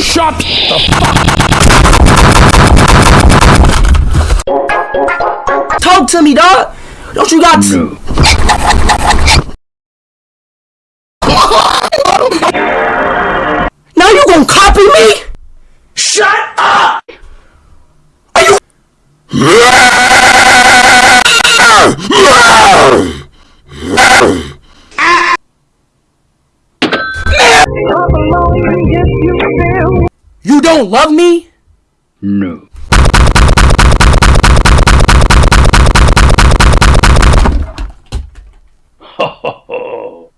Shut the fuck Talk to me, dog. Don't you got No. Now you gonna copy me? Shut up! Are you You you don't love me? No. Ho ho ho!